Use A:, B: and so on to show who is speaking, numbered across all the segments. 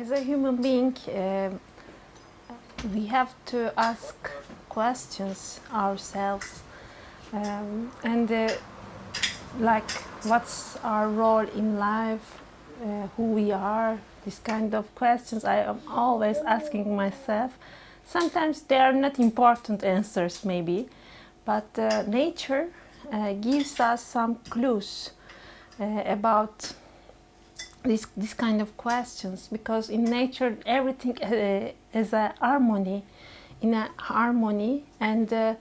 A: As a human being, uh, we have to ask questions ourselves, um, and uh, like what's our role in life, uh, who we are. These kind of questions I am always asking myself. Sometimes they are not important answers, maybe, but uh, nature uh, gives us some clues uh, about this, this kind of questions because in nature everything uh, is a harmony in a harmony and uh,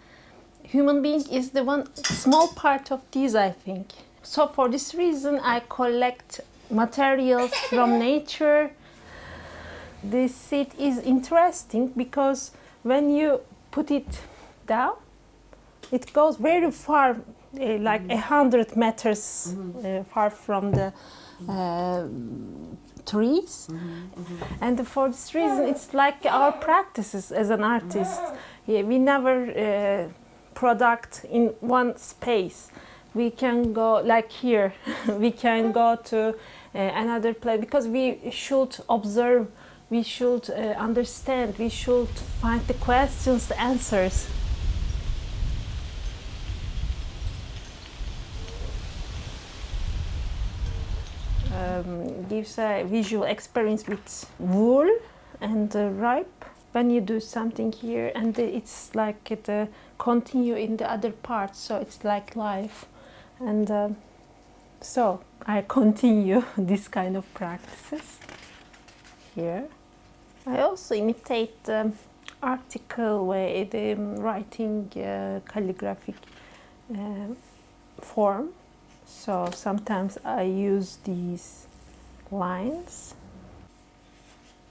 A: human being is the one small part of this i think. So for this reason i collect materials from nature. This seed is interesting because when you put it down it goes very far uh, like a hundred meters uh, far from the uh, trees. And for this reason it's like our practices as an artist. Yeah, we never uh, product in one space. We can go like here we can go to uh, another place because we should observe we should uh, understand we should find the questions the answers um, gives a visual experience with wool and uh, ripe. When you do something here and it's like it uh, continue in the other parts so it's like life. And uh, so I continue this kind of practices here. I also imitate the article way the um, writing uh, calligraphic uh, form so sometimes I use these lines,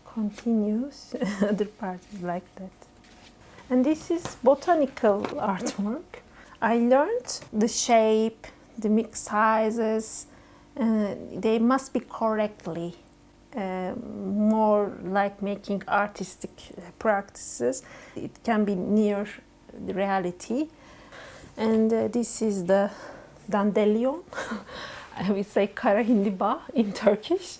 A: continuous, other parts like that. And this is botanical artwork. I learned the shape, the mix sizes, uh, they must be correctly. Uh, more like making artistic practices. It can be near the reality. And uh, this is the dandelion. we say kara hindiba in Turkish.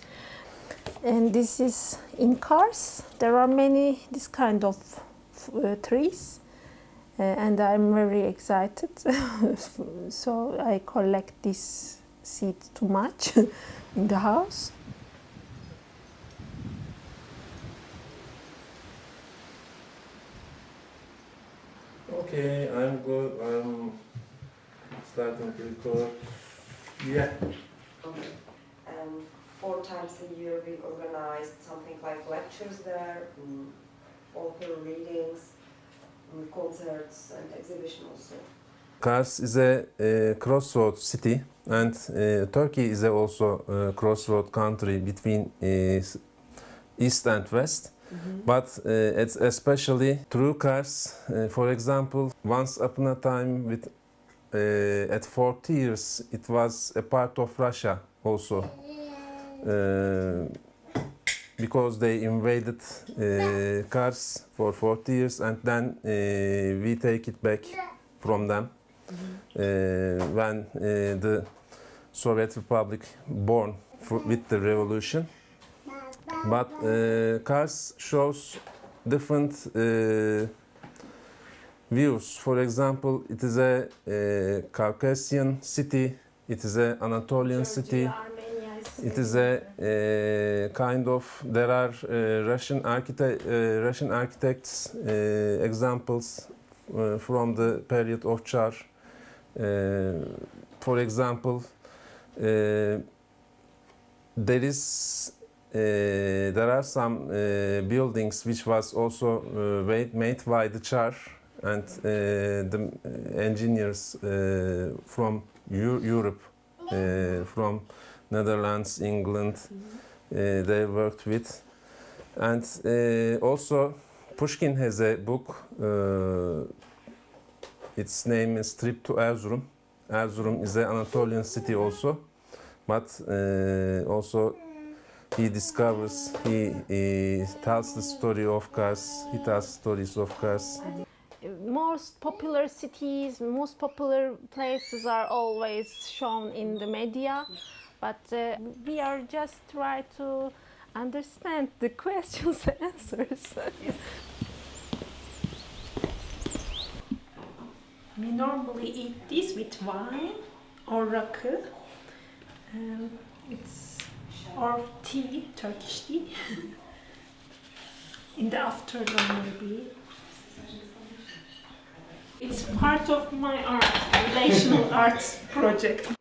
A: And this is in Kars. There are many this kind of uh, trees. Uh, and I'm very excited. so I collect this seed too much in the house.
B: Okay, I'm good. I'm starting to record. Yeah.
C: Okay. Um, four times a year we organized something like lectures there, um, author readings, um, concerts and exhibition also.
B: Kars is a, uh crossroad city and uh, Turkey is a also a crossroad country between uh, east and west. But uh, it's especially through Kars, uh, for example, once upon a time with uh, at 40 years it was a part of Russia also uh, because they invaded uh, Kars for 40 years and then uh, we take it back from them uh, when uh, the Soviet Republic born with the revolution. But Kars shows different views. For example, it is a, uh Caucasian city, it is an Anatolian city, it is a, uh, kind of there are uh, Russian architect uh, Russian architects uh, examples uh, from the period of. Uh, for example, there is uh, there are some uh, buildings which was also uh, made, made by the Tsar and uh, the engineers uh, from Eu- Europe, uh, from Netherlands, England, uh, they worked with. And uh, also Pushkin has a book, uh, its name is Trip to Erzurum. Erzurum is an Anatolian city also, but uh, also he discovers, he, he tells the story of Kars, he tells stories of Kars.
A: Most popular cities, most popular places are always shown in the media, but uh, we are just try to
D: understand the questions and answers.
A: We normally eat this with wine or rakı. Um, it's or tea, Turkish tea. In the afternoon, maybe. Part of my art, relational arts project.